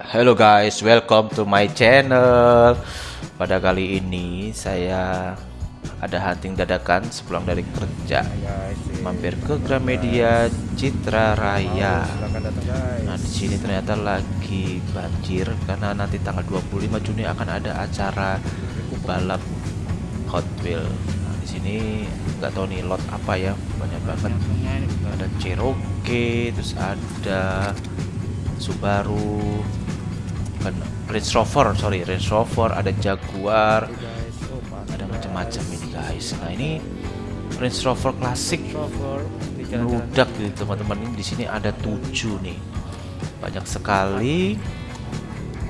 Hello guys, welcome to my channel. Pada kali ini saya ada hunting dadakan sepulang dari kerja. Mampir ke Gramedia Citra Raya. Nah, di sini ternyata lagi banjir karena nanti tanggal 25 Juni akan ada acara balap Hot Wheel. Nah, di sini nggak tahu nih lot apa ya, banyak banget. Ada Cherokee, terus ada Subaru, bukan Range Rover, sorry Range Rover, ada Jaguar, ada macam-macam ini guys. Nah ini Range Rover klasik meludak gitu teman-teman ini di sini ada tujuh nih, banyak sekali.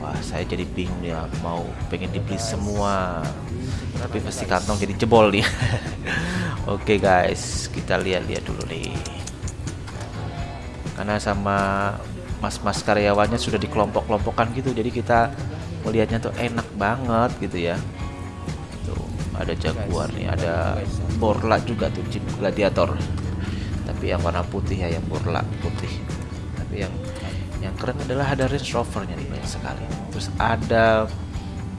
Wah saya jadi bingung ya mau pengen dibeli semua, tapi pasti kantong jadi jebol nih. Oke guys, kita lihat-lihat dulu nih. Karena sama mas-mas karyawannya sudah dikelompok-kelompokkan gitu. Jadi kita melihatnya tuh enak banget gitu ya. Tuh ada jaguar nih ada borla juga tuh jeep gladiator. Tapi yang warna putih ya yang borla putih. Tapi yang yang keren adalah ada Range Rovernya nih banyak sekali. Terus ada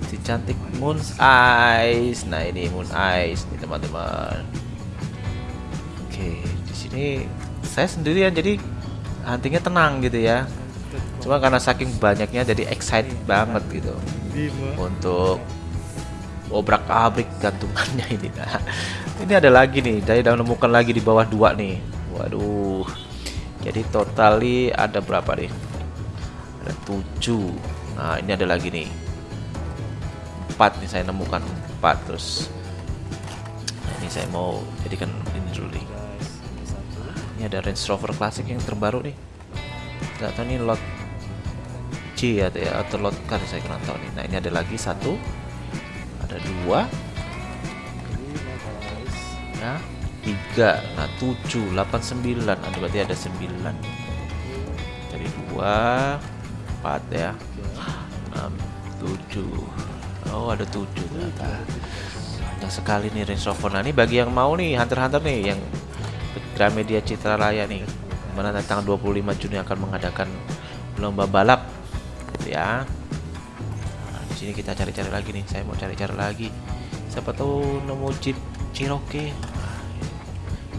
si cantik Moon's Eyes. Nah ini Moon Eyes nih teman-teman. Oke di sini saya sendirian jadi huntingnya tenang gitu ya. Cuma karena saking banyaknya jadi excited banget gitu. Untuk obrak abrik gantungannya ini. Nah ini ada lagi nih saya udah menemukan lagi di bawah dua nih. Waduh. Jadi totali ada berapa nih? Ada tujuh. Nah ini ada lagi nih. Empat nih saya nemukan empat terus nah, ini saya mau jadikan ini dulu nih ini ada Range Rover klasik yang terbaru nih. Nggak tahu nih lot C ya, atau lot car saya kurang tahu nih. Nah ini ada lagi satu ada dua ya tiga nah tujuh delapan sembilan. Ada berarti ada sembilan. Dari dua empat ya. Enam tujuh. Oh ada tujuh ternyata. Sekali nih Range Rover. Nah ini bagi yang mau nih Hunter Hunter nih yang Gramedia Citra Raya nih mana tanggal 25 Juni akan mengadakan lomba balap. Ya. Nah, di sini kita cari-cari lagi nih saya mau cari-cari lagi. Siapa tahu nemu Jeep Cherokee. Nah,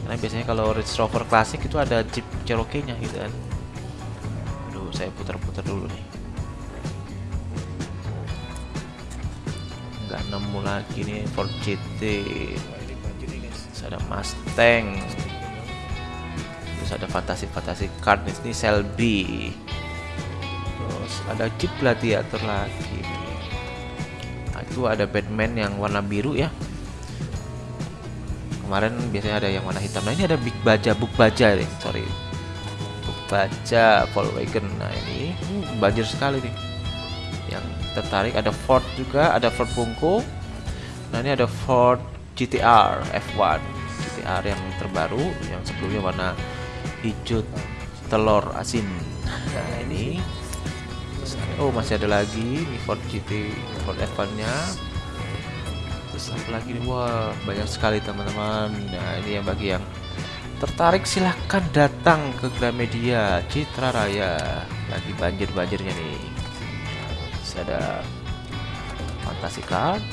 karena biasanya kalau Range Rover klasik itu ada Jeep Cherokee nya gitu kan. Aduh saya putar-putar dulu nih. Nggak nemu lagi nih Ford GT ada Mustang ada fantasi-fantasi card ini Selby terus ada Jeep Gladiator lagi. Nah, itu ada Batman yang warna biru ya. Kemarin biasanya ada yang warna hitam. Nah ini ada Big Baja Buk Baja nih sorry. Buk Baja Volkswagen nah ini uh, banjir sekali nih. Yang tertarik ada Ford juga ada Ford Punko nah ini ada Ford GTR F1 GTR yang terbaru yang sebelumnya warna hijau telur asin. Nah ini oh masih ada lagi ini Ford GT Ford F1 nya terus apa lagi nih wah banyak sekali teman-teman. Nah ini yang bagi yang tertarik silahkan datang ke Gramedia Citra Raya lagi banjir-banjirnya nih. Terus ada Fantasy Card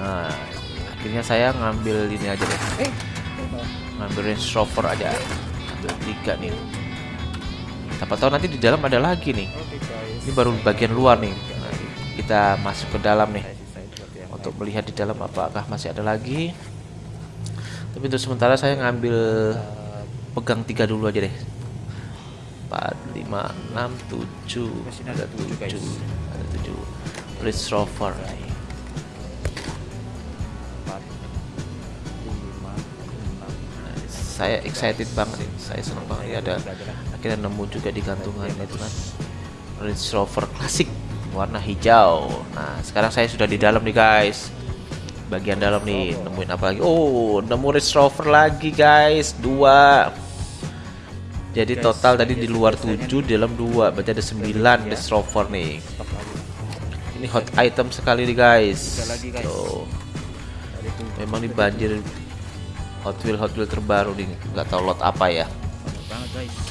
nah akhirnya saya ngambil ini aja deh. Eh ngambil Range Rover aja. Ambil tiga nih. Siapa tahu nanti di dalam ada lagi nih. Ini baru bagian luar nih. Nah, kita masuk ke dalam nih. Untuk melihat di dalam apakah masih ada lagi. Tapi untuk sementara saya ngambil pegang tiga dulu aja deh. 4, 5, 6, 7 ada 7 ada 7 Range Rover saya excited banget nih saya senang banget. Ya ada akhirnya nemu juga di gantungan itu kan. Range Rover klasik warna hijau. Nah sekarang saya sudah di dalam nih guys. Bagian dalam nih nemuin apa lagi? Oh nemu Range Rover lagi guys. Dua. Jadi total tadi di luar 7 di dalam dua. Berarti ada 9 Range Rover nih. Ini hot item sekali nih guys. Tuh. Memang ini banjir Hot Wheel Hot Wheel terbaru nih nggak tahu lot apa ya Oke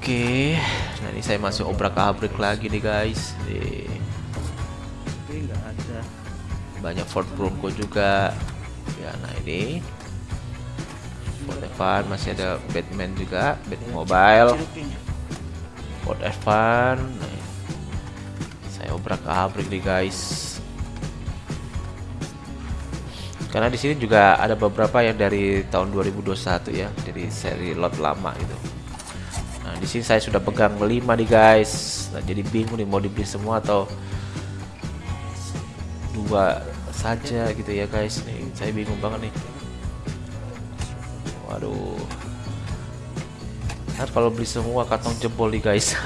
Oke, nah ini saya masih obrak abrik lagi nih guys. Nih. Banyak Ford Bronco juga. Ya, nah ini Ford Evan masih ada Batman juga, Batman Mobile. Ford Evan. Nah, saya obrak abrik nih guys. Karena di sini juga ada beberapa yang dari tahun 2021 ya, dari seri lot lama gitu. Nah, di sini saya sudah pegang 5 nih guys. Nah, jadi bingung nih mau dibeli semua atau dua saja gitu ya guys nih. Saya bingung banget nih. Waduh. Ntar kalau beli semua kantong jebol nih guys.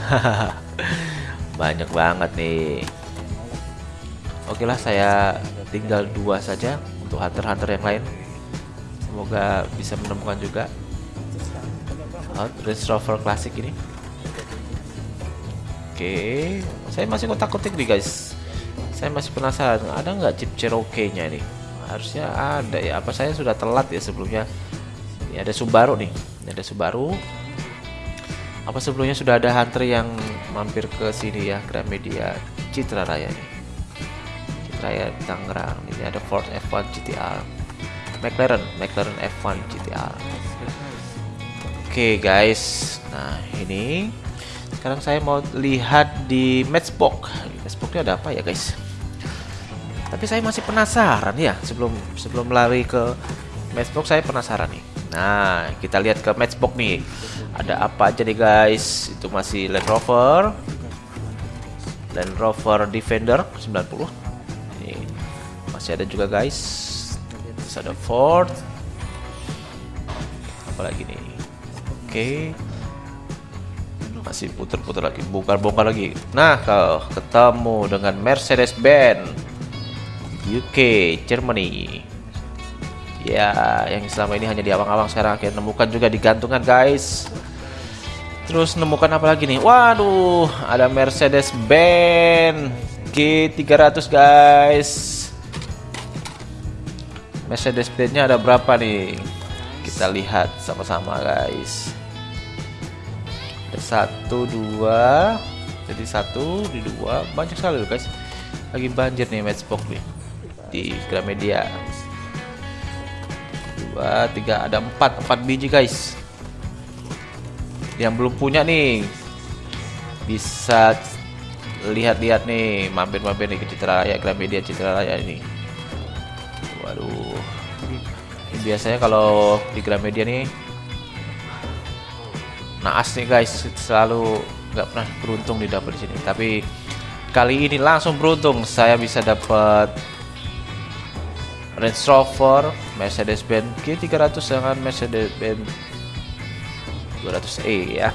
Banyak banget nih. Oke lah saya tinggal dua saja untuk hunter-hunter yang lain. Semoga bisa menemukan juga. Out Range Rover Classic ini. Oke saya masih kotak-kotik nih guys. Saya masih penasaran ada nggak chip Cherokee nya ini? Harusnya ada ya apa saya sudah telat ya sebelumnya? Ini ada Subaru nih ini ada Subaru. Apa sebelumnya sudah ada hunter yang mampir ke sini ya Gramedia Citra Raya nih Raya Tangerang ini ada Ford F1 GTR McLaren McLaren F1 GTR Oke okay, guys, nah ini sekarang saya mau lihat di matchbox. Matchboxnya ada apa ya guys? Tapi saya masih penasaran ya sebelum sebelum lari ke matchbox saya penasaran nih. Nah kita lihat ke matchbox nih, ada apa aja nih guys? Itu masih Land Rover, Land Rover Defender 90. Ini masih ada juga guys. Terus ada Ford. Apalagi nih? Oke. Masih putar-putar lagi, bongkar-bongkar lagi. Nah, kalau ketemu dengan Mercedes-Benz UK, Germany. Ya, yang selama ini hanya di awang-awang sekarang akhirnya nemukan juga di gantungan, guys. Terus nemukan apa lagi nih? Waduh, ada Mercedes-Benz G300, guys. Mercedes-Benz-nya ada berapa nih? Kita lihat sama-sama, guys. Satu dua. Jadi satu di dua. Banyak sekali loh guys. Lagi banjir nih matchbox nih. Di Gramedia. Dua tiga. Ada empat. Empat biji guys. Yang belum punya nih. Bisa lihat-lihat nih mampir-mampir nih ke Citra Raya Gramedia Citra Raya ini. Waduh. Biasanya kalau di Gramedia nih naas nih guys. Selalu nggak pernah beruntung di di sini. Tapi kali ini langsung beruntung saya bisa dapat Range Rover Mercedes-Benz G300 dengan Mercedes-Benz 200e ya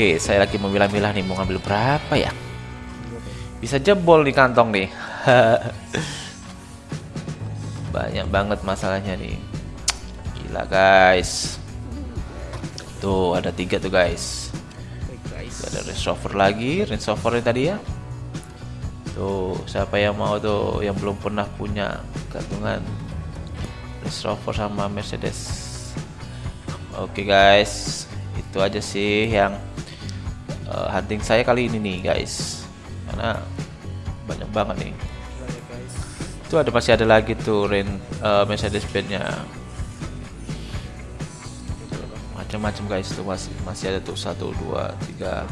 Oke saya lagi memilah-milah nih mau ngambil berapa ya bisa jebol di kantong nih banyak banget masalahnya nih Gila guys. Tuh ada tiga tuh guys. Ada Range Rover lagi, yang tadi ya. Tuh siapa yang mau tuh yang belum pernah punya gantungan Range Rover sama Mercedes. Oke guys, itu aja sih yang uh, hunting saya kali ini nih guys. Karena banyak banget nih. Itu ada masih ada lagi tuh Range uh, Mercedes Benz-nya macam-macam guys tuh masih masih ada tuh satu dua tiga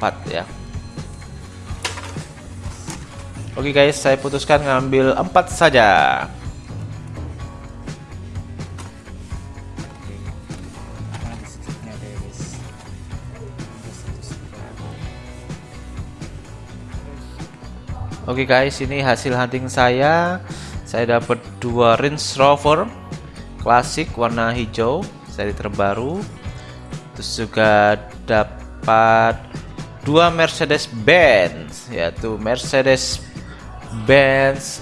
empat ya Oke guys, saya putuskan ngambil empat saja. Oke guys, ini hasil hunting saya. Saya dapat dua Range Rover klasik warna hijau seri terbaru. Terus juga dapat dua Mercedes Benz yaitu Mercedes Benz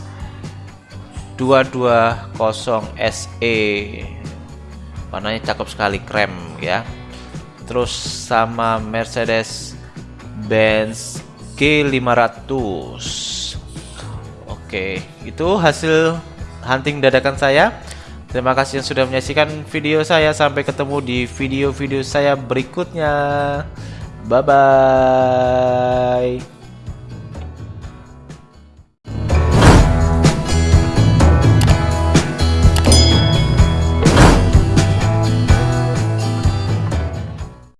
220 SE warnanya cakep sekali krem ya. Terus sama Mercedes Benz G500 oke itu hasil hunting dadakan saya Terima kasih yang sudah menyaksikan video saya. Sampai ketemu di video-video saya berikutnya. Bye bye.